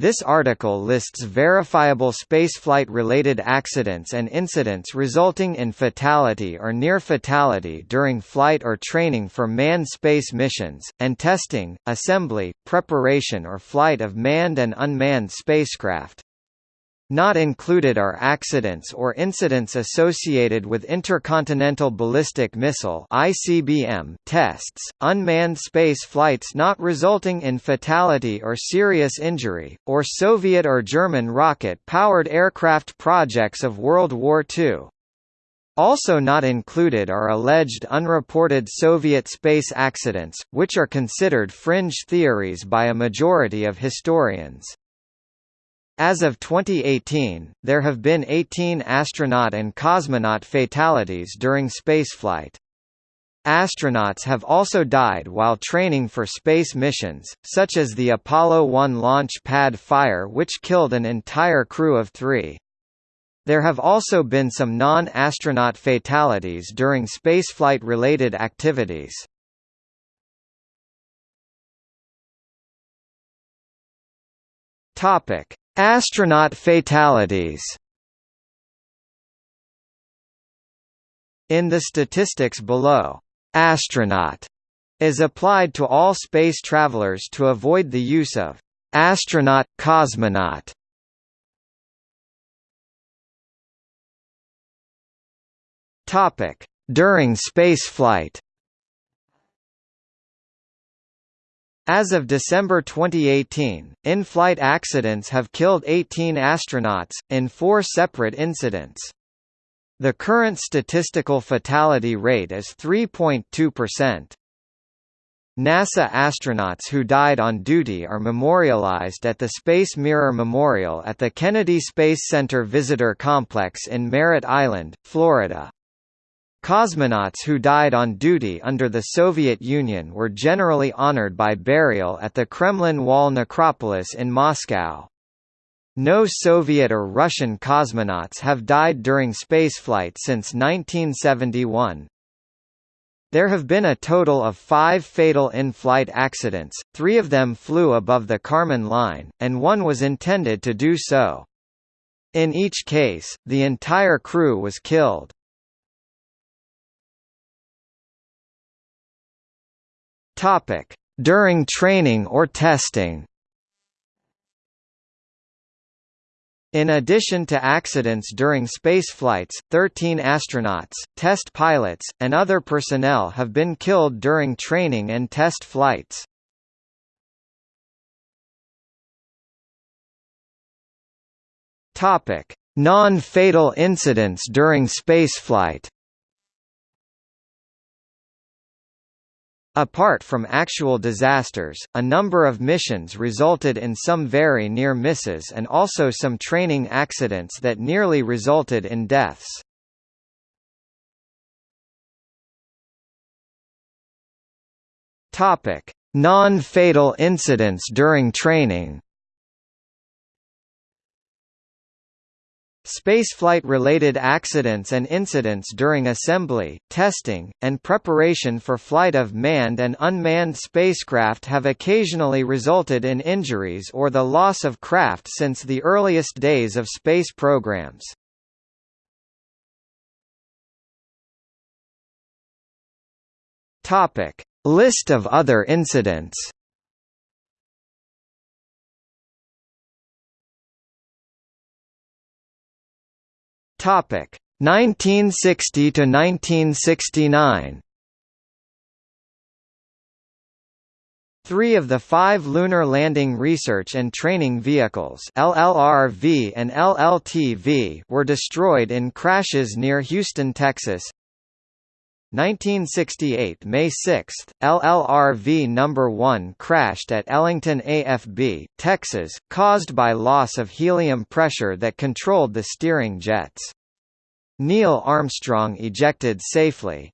This article lists verifiable spaceflight-related accidents and incidents resulting in fatality or near fatality during flight or training for manned space missions, and testing, assembly, preparation or flight of manned and unmanned spacecraft. Not included are accidents or incidents associated with intercontinental ballistic missile (ICBM) tests, unmanned space flights not resulting in fatality or serious injury, or Soviet or German rocket-powered aircraft projects of World War II. Also not included are alleged unreported Soviet space accidents, which are considered fringe theories by a majority of historians. As of 2018, there have been 18 astronaut and cosmonaut fatalities during spaceflight. Astronauts have also died while training for space missions, such as the Apollo 1 launch pad fire which killed an entire crew of three. There have also been some non-astronaut fatalities during spaceflight-related activities. Topic: Astronaut fatalities In the statistics below, astronaut is applied to all space travelers to avoid the use of astronaut, cosmonaut. Topic: During spaceflight As of December 2018, in-flight accidents have killed 18 astronauts, in four separate incidents. The current statistical fatality rate is 3.2%. NASA astronauts who died on duty are memorialized at the Space Mirror Memorial at the Kennedy Space Center Visitor Complex in Merritt Island, Florida. Cosmonauts who died on duty under the Soviet Union were generally honored by burial at the Kremlin Wall necropolis in Moscow. No Soviet or Russian cosmonauts have died during spaceflight since 1971. There have been a total of five fatal in-flight accidents, three of them flew above the Kármán line, and one was intended to do so. In each case, the entire crew was killed. Topic: During training or testing. In addition to accidents during spaceflights, 13 astronauts, test pilots, and other personnel have been killed during training and test flights. Non-fatal incidents during spaceflight. Apart from actual disasters, a number of missions resulted in some very near misses and also some training accidents that nearly resulted in deaths. Non-fatal incidents during training Spaceflight-related accidents and incidents during assembly, testing, and preparation for flight of manned and unmanned spacecraft have occasionally resulted in injuries or the loss of craft since the earliest days of space programs. List of other incidents Topic 1960 to 1969. Three of the five Lunar Landing Research and Training Vehicles LLRV and LLTV were destroyed in crashes near Houston, Texas. 1968 May 6, LLRV No. 1 crashed at Ellington AFB, Texas, caused by loss of helium pressure that controlled the steering jets. Neil Armstrong ejected safely.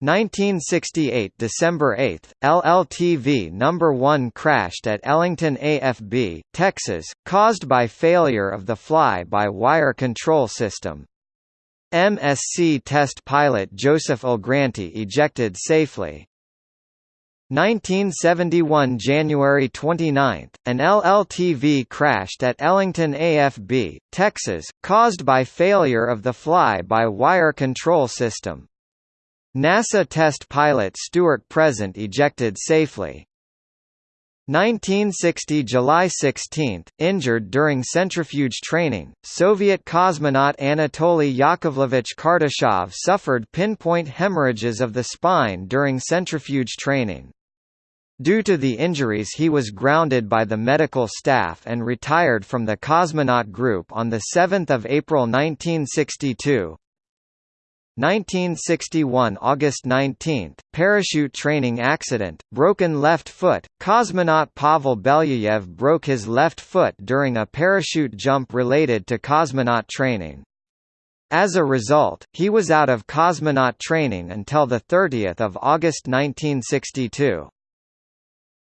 1968 December 8, LLTV No. 1 crashed at Ellington AFB, Texas, caused by failure of the fly-by-wire control system. MSC test pilot Joseph Algranti ejected safely. 1971 January 29, an LLTV crashed at Ellington AFB, Texas, caused by failure of the fly-by-wire control system. NASA test pilot Stuart Present ejected safely. 1960 July 16, injured during centrifuge training, Soviet cosmonaut Anatoly Yakovlevich Kartashov suffered pinpoint hemorrhages of the spine during centrifuge training. Due to the injuries he was grounded by the medical staff and retired from the cosmonaut group on 7 April 1962. 1961 August 19, parachute training accident, broken left foot, cosmonaut Pavel Belyayev broke his left foot during a parachute jump related to cosmonaut training. As a result, he was out of cosmonaut training until 30 August 1962.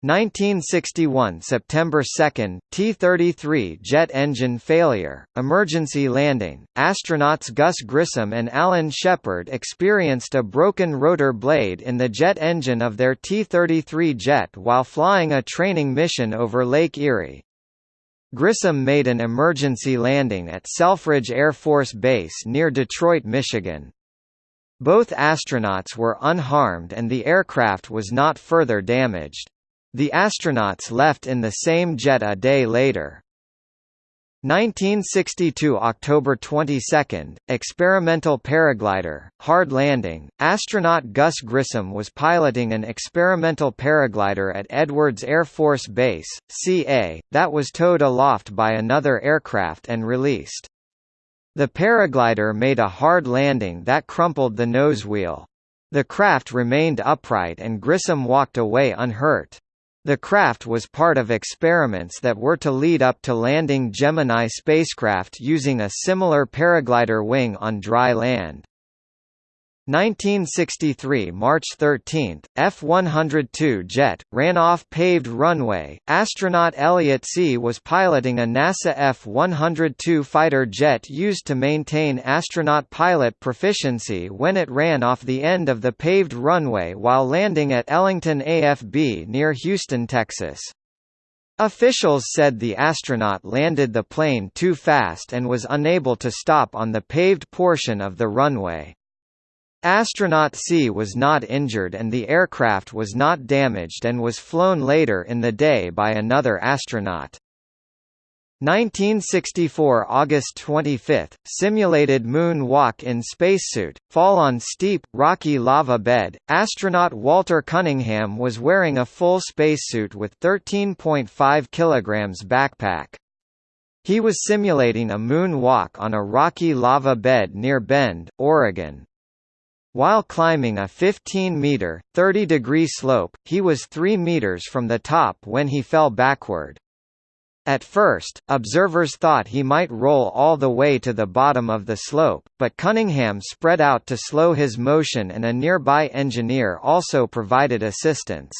1961 September 2, T-33 jet engine failure, emergency landing, astronauts Gus Grissom and Alan Shepard experienced a broken rotor blade in the jet engine of their T-33 jet while flying a training mission over Lake Erie. Grissom made an emergency landing at Selfridge Air Force Base near Detroit, Michigan. Both astronauts were unharmed and the aircraft was not further damaged. The astronauts left in the same jet a day later. 1962 October 22, experimental paraglider, hard landing, astronaut Gus Grissom was piloting an experimental paraglider at Edwards Air Force Base, CA, that was towed aloft by another aircraft and released. The paraglider made a hard landing that crumpled the nose wheel. The craft remained upright and Grissom walked away unhurt. The craft was part of experiments that were to lead up to landing Gemini spacecraft using a similar paraglider wing on dry land. 1963 March 13, F-102 jet, ran off paved runway. Astronaut Elliot See was piloting a NASA F-102 fighter jet used to maintain astronaut pilot proficiency when it ran off the end of the paved runway while landing at Ellington AFB near Houston, Texas. Officials said the astronaut landed the plane too fast and was unable to stop on the paved portion of the runway. Astronaut See was not injured and the aircraft was not damaged and was flown later in the day by another astronaut. 1964 August 25, simulated moon walk in spacesuit, fall on steep, rocky lava bed. Astronaut Walter Cunningham was wearing a full spacesuit with 13.5 kg backpack. He was simulating a moon walk on a rocky lava bed near Bend, Oregon. While climbing a 15-meter, 30-degree slope, he was 3 meters from the top when he fell backward. At first, observers thought he might roll all the way to the bottom of the slope, but Cunningham spread out to slow his motion and a nearby engineer also provided assistance.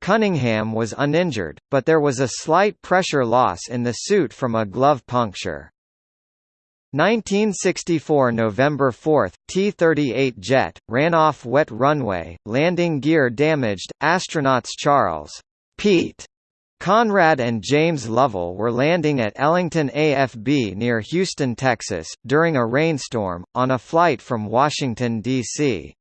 Cunningham was uninjured, but there was a slight pressure loss in the suit from a glove puncture. 1964 November 4, T-38 jet, ran off wet runway, landing gear damaged, astronauts Charles Pete Conrad and James Lovell were landing at Ellington AFB near Houston, Texas, during a rainstorm, on a flight from Washington, D.C.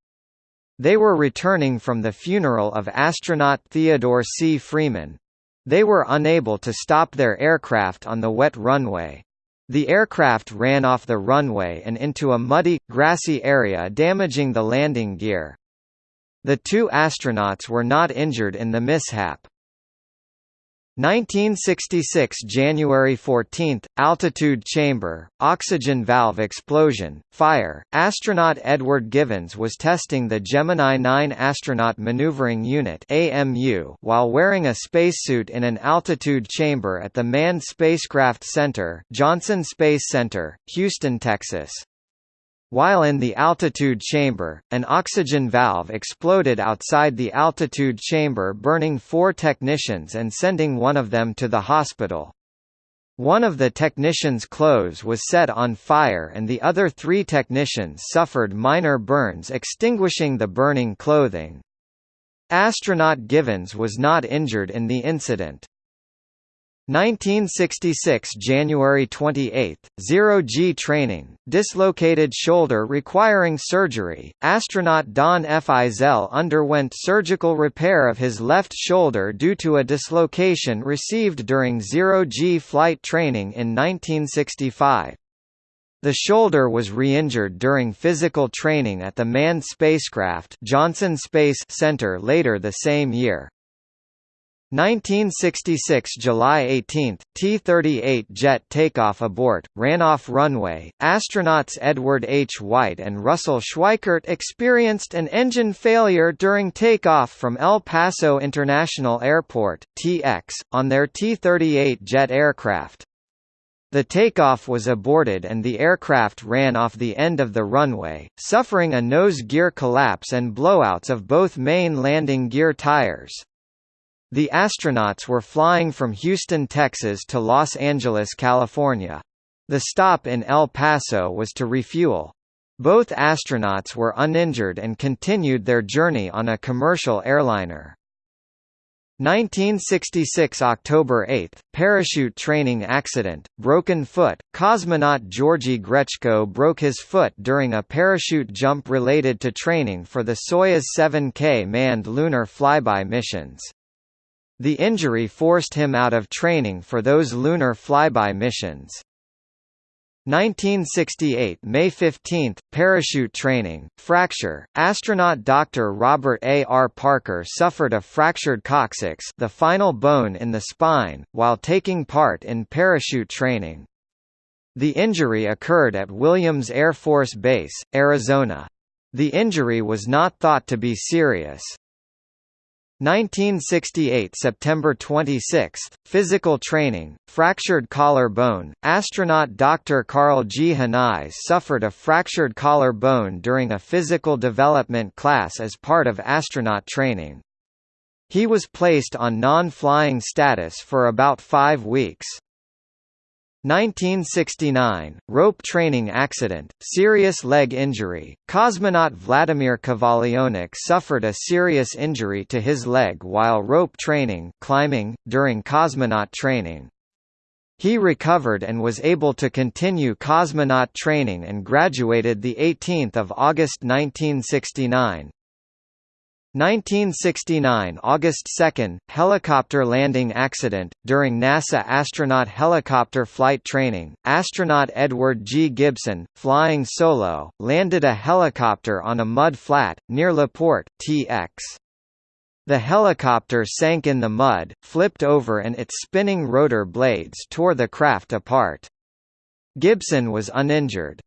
They were returning from the funeral of astronaut Theodore C. Freeman. They were unable to stop their aircraft on the wet runway. The aircraft ran off the runway and into a muddy, grassy area damaging the landing gear. The two astronauts were not injured in the mishap. 1966 January 14 altitude chamber oxygen valve explosion fire. Astronaut Edward Givens was testing the Gemini 9 astronaut maneuvering unit AMU while wearing a spacesuit in an altitude chamber at the Manned Spacecraft Center Johnson Space Center Houston Texas while in the altitude chamber, an oxygen valve exploded outside the altitude chamber burning four technicians and sending one of them to the hospital. One of the technicians' clothes was set on fire and the other three technicians suffered minor burns extinguishing the burning clothing. Astronaut Givens was not injured in the incident. 1966 January 28, zero-G training, dislocated shoulder requiring surgery, astronaut Don F. Eisele underwent surgical repair of his left shoulder due to a dislocation received during zero-G flight training in 1965. The shoulder was re-injured during physical training at the manned spacecraft Johnson Space Center later the same year. 1966 July 18, T-38 jet takeoff abort, ran off runway. Astronauts Edward H. White and Russell Schweickart experienced an engine failure during takeoff from El Paso International Airport (TX) on their T-38 jet aircraft. The takeoff was aborted and the aircraft ran off the end of the runway, suffering a nose gear collapse and blowouts of both main landing gear tires. The astronauts were flying from Houston, Texas to Los Angeles, California. The stop in El Paso was to refuel. Both astronauts were uninjured and continued their journey on a commercial airliner. 1966 October 8, parachute training accident, broken foot, cosmonaut Georgy Grechko broke his foot during a parachute jump related to training for the Soyuz 7K manned lunar flyby missions. The injury forced him out of training for those lunar flyby missions. 1968 May 15, parachute training, fracture, astronaut Dr. Robert A. R. Parker suffered a fractured coccyx the final bone in the spine, while taking part in parachute training. The injury occurred at Williams Air Force Base, Arizona. The injury was not thought to be serious. 1968 September 26, physical training, fractured collar bone, astronaut Dr. Karl G. Henize suffered a fractured collar bone during a physical development class as part of astronaut training. He was placed on non-flying status for about five weeks. 1969, rope training accident, serious leg injury. Cosmonaut Vladimir Kovalyonok suffered a serious injury to his leg while rope training climbing, during cosmonaut training. He recovered and was able to continue cosmonaut training and graduated 18 August 1969. 1969 August 2 – Helicopter landing accident, during NASA astronaut helicopter flight training, astronaut Edward G. Gibson, flying solo, landed a helicopter on a mud flat, near LaPorte, TX. The helicopter sank in the mud, flipped over and its spinning rotor blades tore the craft apart. Gibson was uninjured.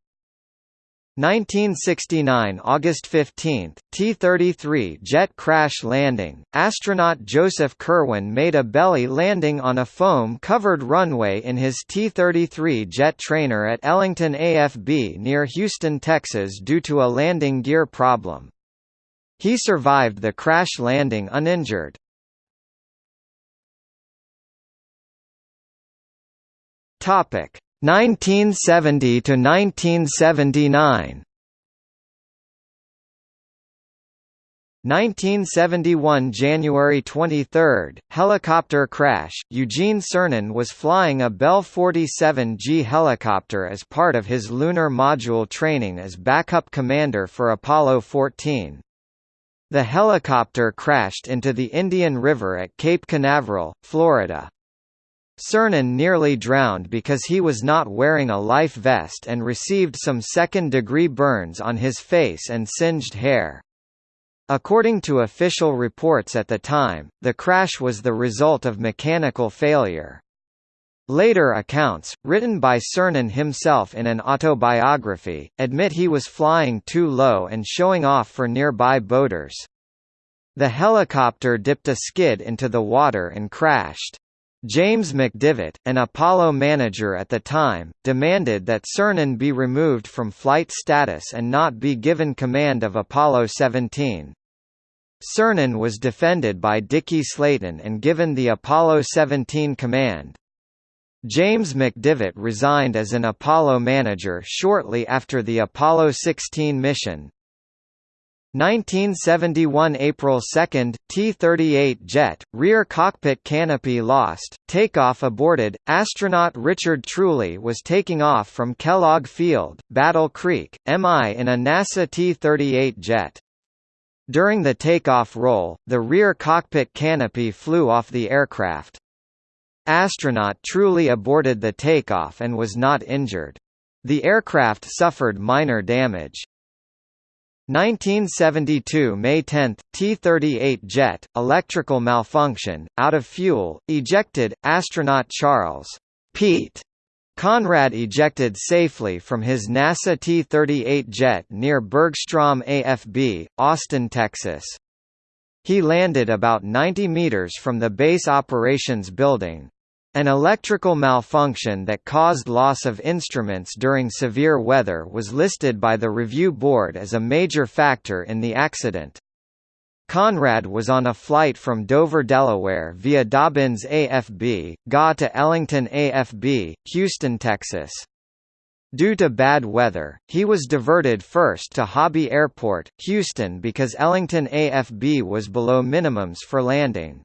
1969 August 15, T-33 jet crash landing, astronaut Joseph Kerwin made a belly landing on a foam-covered runway in his T-33 jet trainer at Ellington AFB near Houston, Texas due to a landing gear problem. He survived the crash landing uninjured. Topic 1970 to 1979 1971 January 23, helicopter crash. Eugene Cernan was flying a Bell 47G helicopter as part of his lunar module training as backup commander for Apollo 14. The helicopter crashed into the Indian River at Cape Canaveral, Florida. Cernan nearly drowned because he was not wearing a life vest and received some second-degree burns on his face and singed hair. According to official reports at the time, the crash was the result of mechanical failure. Later accounts, written by Cernan himself in an autobiography, admit he was flying too low and showing off for nearby boaters. The helicopter dipped a skid into the water and crashed. James McDivitt, an Apollo manager at the time, demanded that Cernan be removed from flight status and not be given command of Apollo 17. Cernan was defended by Deke Slayton and given the Apollo 17 command. James McDivitt resigned as an Apollo manager shortly after the Apollo 16 mission. 1971 April 2, T-38 jet, rear cockpit canopy lost, takeoff aborted, astronaut Richard Truly was taking off from Kellogg Field, Battle Creek, MI in a NASA T-38 jet. During the takeoff roll, the rear cockpit canopy flew off the aircraft. Astronaut Truly aborted the takeoff and was not injured. The aircraft suffered minor damage. 1972 May 10, T-38 jet, electrical malfunction, out of fuel, ejected, astronaut Charles Pete Conrad ejected safely from his NASA T-38 jet near Bergstrom AFB, Austin, Texas. He landed about 90 meters from the base operations building. An electrical malfunction that caused loss of instruments during severe weather was listed by the review board as a major factor in the accident. Conrad was on a flight from Dover, Delaware via Dobbins AFB, GA to Ellington AFB, Houston, Texas. Due to bad weather, he was diverted first to Hobby Airport, Houston because Ellington AFB was below minimums for landing.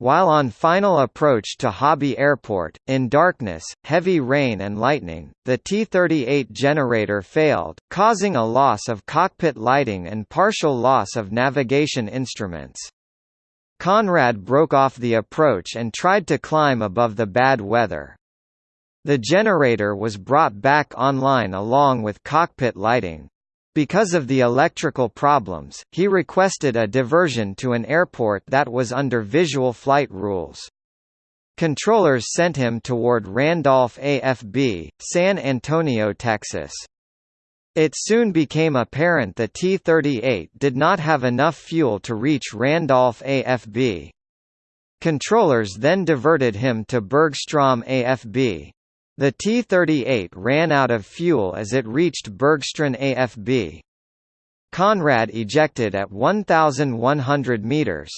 While on final approach to Hobby Airport, in darkness, heavy rain and lightning, the T-38 generator failed, causing a loss of cockpit lighting and partial loss of navigation instruments. Conrad broke off the approach and tried to climb above the bad weather. The generator was brought back online along with cockpit lighting. Because of the electrical problems, he requested a diversion to an airport that was under visual flight rules. Controllers sent him toward Randolph AFB, San Antonio, Texas. It soon became apparent the T-38 did not have enough fuel to reach Randolph AFB. Controllers then diverted him to Bergstrom AFB. The T-38 ran out of fuel as it reached Bergstrom AFB. Conrad ejected at 1,100 meters.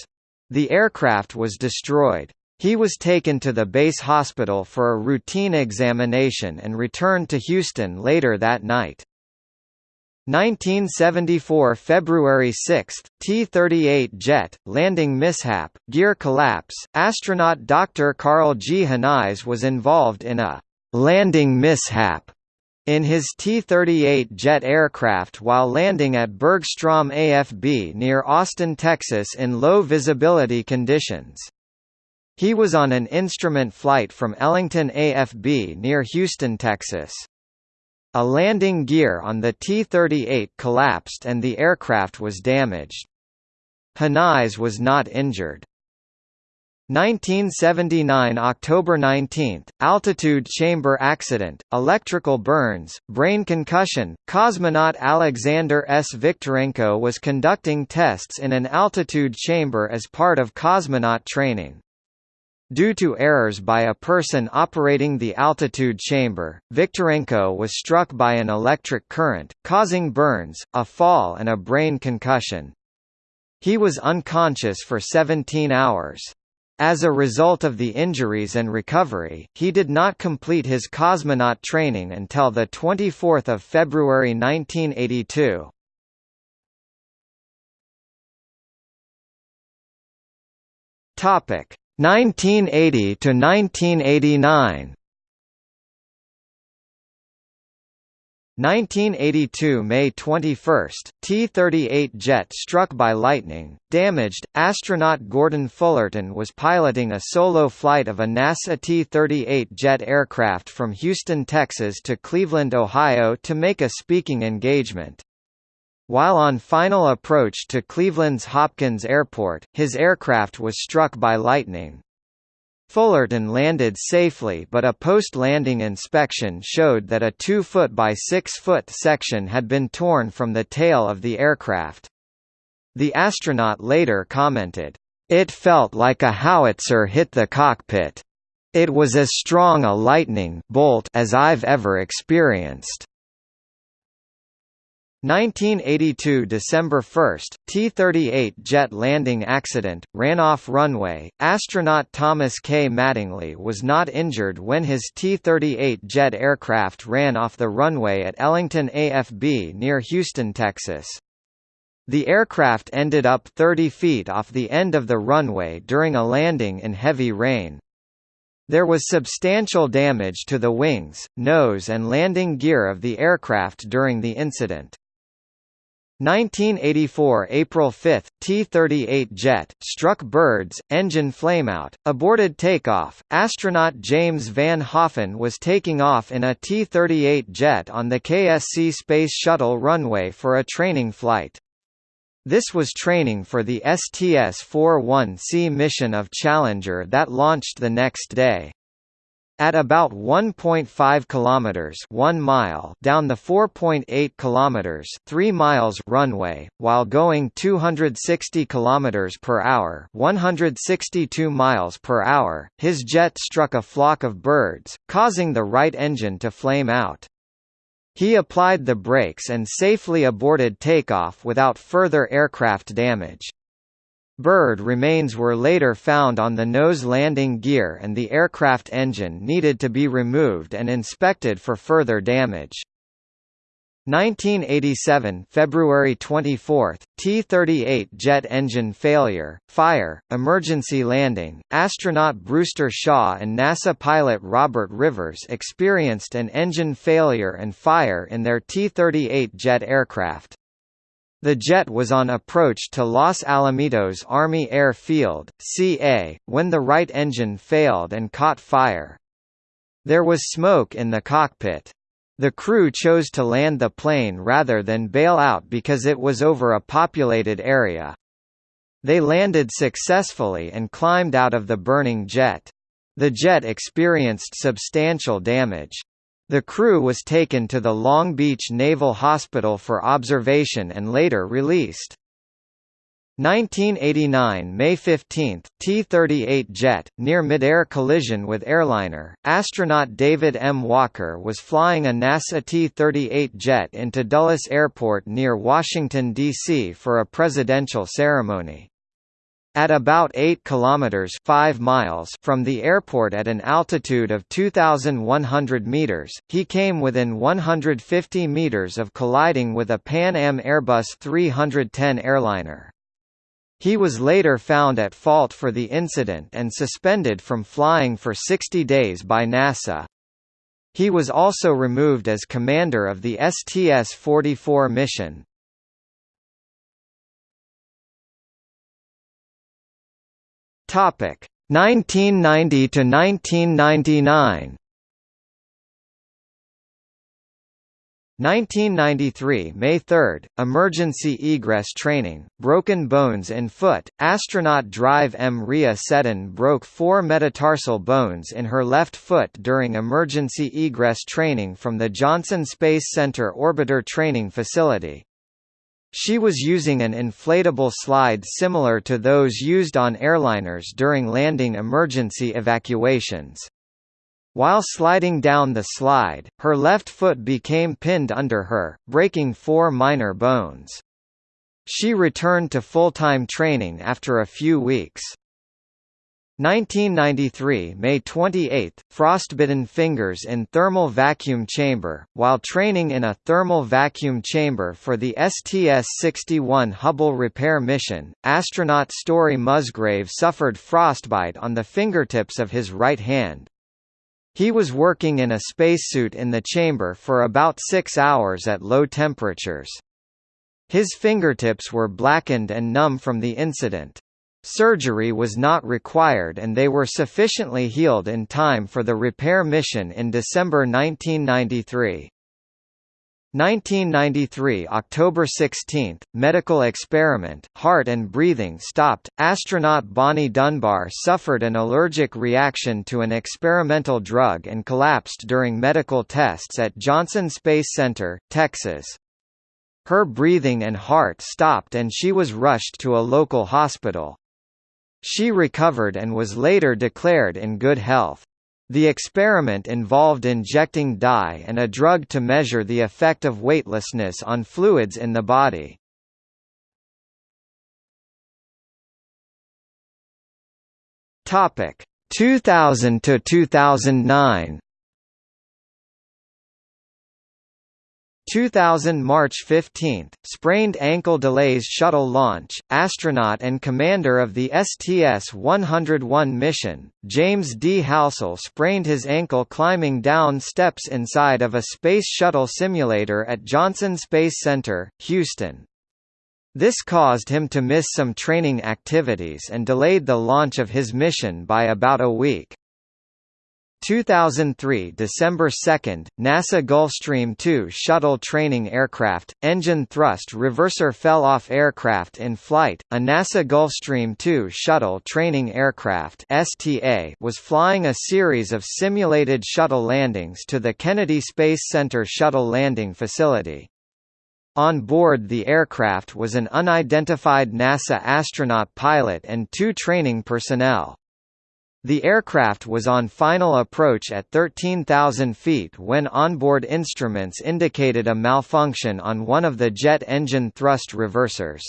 The aircraft was destroyed. He was taken to the base hospital for a routine examination and returned to Houston later that night. 1974 February 6, T-38 jet, landing mishap, gear collapse, astronaut Dr. Karl G. Henize was involved in a landing mishap in his T-38 jet aircraft while landing at Bergstrom AFB near Austin, Texas in low visibility conditions. He was on an instrument flight from Ellington AFB near Houston, Texas. A landing gear on the T-38 collapsed and the aircraft was damaged. Henize was not injured. 1979 October 19, altitude chamber accident, electrical burns, brain concussion. Cosmonaut Alexander S. Viktorenko was conducting tests in an altitude chamber as part of cosmonaut training. Due to errors by a person operating the altitude chamber, Viktorenko was struck by an electric current, causing burns, a fall and a brain concussion. He was unconscious for 17 hours. As a result of the injuries and recovery, he did not complete his cosmonaut training until 24 February 1982. Topic 1980 to 1989. 1982 May 21, T-38 jet struck by lightning, damaged. Astronaut Gordon Fullerton was piloting a solo flight of a NASA T-38 jet aircraft from Houston, Texas to Cleveland, Ohio to make a speaking engagement. While on final approach to Cleveland's Hopkins Airport, his aircraft was struck by lightning. Fullerton landed safely but a post-landing inspection showed that a 2-foot by 6-foot section had been torn from the tail of the aircraft. The astronaut later commented, "...it felt like a howitzer hit the cockpit. It was as strong a lightning bolt as I've ever experienced." 1982 December 1, T-38 jet landing accident, ran off runway. Astronaut Thomas K. Mattingly was not injured when his T-38 jet aircraft ran off the runway at Ellington AFB near Houston, Texas. The aircraft ended up 30 feet off the end of the runway during a landing in heavy rain. There was substantial damage to the wings, nose and landing gear of the aircraft during the incident. 1984 April 5, T-38 jet, struck birds, engine flameout, aborted takeoff. Astronaut James Van Hoften was taking off in a T-38 jet on the KSC Space Shuttle runway for a training flight. This was training for the STS-41C mission of Challenger that launched the next day. At about 1.5 kilometers, 1 mile down the 4.8 kilometers, 3 miles runway, while going 260 kilometers per hour, 162 miles per hour, his jet struck a flock of birds, causing the right engine to flame out. He applied the brakes and safely aborted takeoff without further aircraft damage. Bird remains were later found on the nose landing gear and the aircraft engine needed to be removed and inspected for further damage. 1987 February 24, T-38 jet engine failure, fire, emergency landing, astronaut Brewster Shaw and NASA pilot Robert Rivers experienced an engine failure and fire in their T-38 jet aircraft. The jet was on approach to Los Alamitos Army Air Field, CA, when the right engine failed and caught fire. There was smoke in the cockpit. The crew chose to land the plane rather than bail out because it was over a populated area. They landed successfully and climbed out of the burning jet. The jet experienced substantial damage. The crew was taken to the Long Beach Naval Hospital for observation and later released. 1989 May 15, T-38 jet, near mid-air collision with airliner, astronaut David M. Walker was flying a NASA T-38 jet into Dulles Airport near Washington, D.C. for a presidential ceremony. At about 8 kilometers 5 miles from the airport at an altitude of 2100 meters, he came within 150 meters of colliding with a Pan Am Airbus 310 airliner. He was later found at fault for the incident and suspended from flying for 60 days by NASA. He was also removed as commander of the STS-44 mission. Topic 1990 to 1999. 1993 May 3, emergency egress training, broken bones in foot, astronaut Drive M. Rhea Seddon broke four metatarsal bones in her left foot during emergency egress training from the Johnson Space Center Orbiter Training Facility. She was using an inflatable slide similar to those used on airliners during landing emergency evacuations. While sliding down the slide, her left foot became pinned under her, breaking four minor bones. She returned to full-time training after a few weeks. 1993 May 28, frostbitten fingers in thermal vacuum chamber, while training in a thermal vacuum chamber for the STS-61 Hubble repair mission, astronaut Story Musgrave suffered frostbite on the fingertips of his right hand. He was working in a spacesuit in the chamber for about six hours at low temperatures. His fingertips were blackened and numb from the incident. Surgery was not required and they were sufficiently healed in time for the repair mission in December 1993. 1993 October 16, medical experiment, heart and breathing stopped. Astronaut Bonnie Dunbar suffered an allergic reaction to an experimental drug and collapsed during medical tests at Johnson Space Center, Texas. Her breathing and heart stopped and she was rushed to a local hospital. She recovered and was later declared in good health. The experiment involved injecting dye and a drug to measure the effect of weightlessness on fluids in the body. Topic 2000 to 2009. 2000 March 15, sprained ankle delays shuttle launch. Astronaut and commander of the STS-101 mission, James D. Halsell sprained his ankle climbing down steps inside of a Space Shuttle simulator at Johnson Space Center, Houston. This caused him to miss some training activities and delayed the launch of his mission by about a week. 2003 December 2, NASA Gulfstream 2 shuttle training aircraft, engine thrust reverser fell off aircraft in flight. A NASA Gulfstream 2 shuttle training aircraft (STA) was flying a series of simulated shuttle landings to the Kennedy Space Center shuttle landing facility. On board the aircraft was an unidentified NASA astronaut pilot and two training personnel. The aircraft was on final approach at 13,000 feet when onboard instruments indicated a malfunction on one of the jet engine thrust reversers.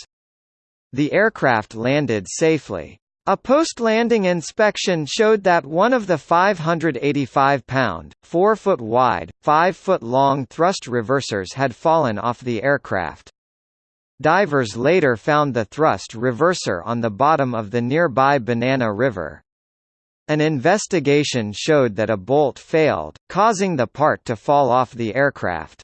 The aircraft landed safely. A post-landing inspection showed that one of the 585-pound, 4-foot-wide, 5-foot-long thrust reversers had fallen off the aircraft. Divers later found the thrust reverser on the bottom of the nearby Banana River. An investigation showed that a bolt failed, causing the part to fall off the aircraft.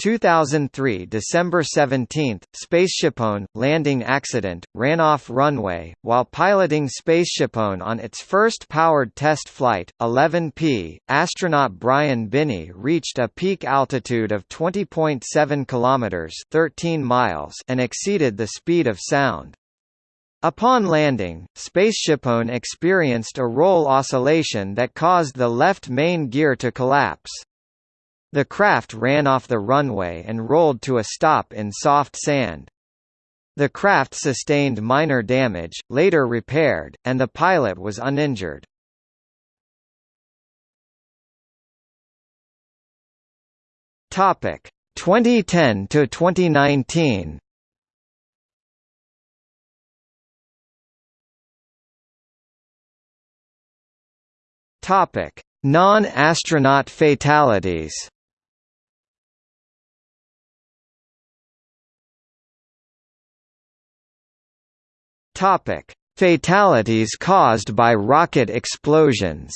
2003 December 17, SpaceshipOne, landing accident, ran off runway, while piloting SpaceshipOne on its first powered test flight, 11P, astronaut Brian Binnie reached a peak altitude of 20.7 km 13 miles and exceeded the speed of sound. Upon landing, SpaceshipOne experienced a roll oscillation that caused the left main gear to collapse. The craft ran off the runway and rolled to a stop in soft sand. The craft sustained minor damage, later repaired, and the pilot was uninjured. Topic 2010 to 2019. Topic: Non-astronaut fatalities. Topic: Fatalities caused by rocket explosions.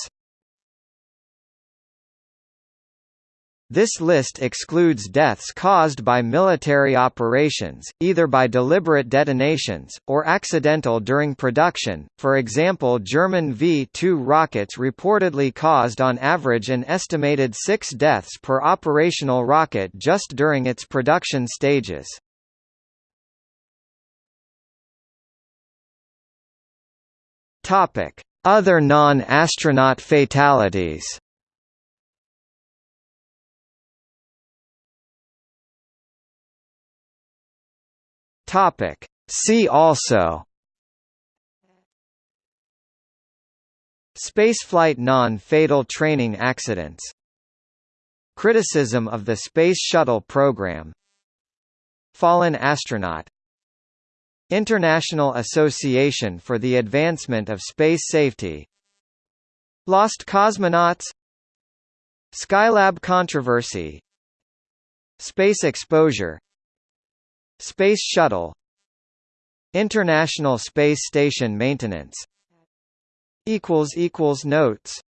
This list excludes deaths caused by military operations, either by deliberate detonations, or accidental during production, for example German V-2 rockets reportedly caused on average an estimated six deaths per operational rocket just during its production stages. Other non-astronaut fatalities Topic. See also Spaceflight non-fatal training accidents Criticism of the Space Shuttle program Fallen astronaut International Association for the Advancement of Space Safety Lost cosmonauts Skylab controversy Space exposure Space Shuttle. International Space Station maintenance. Notes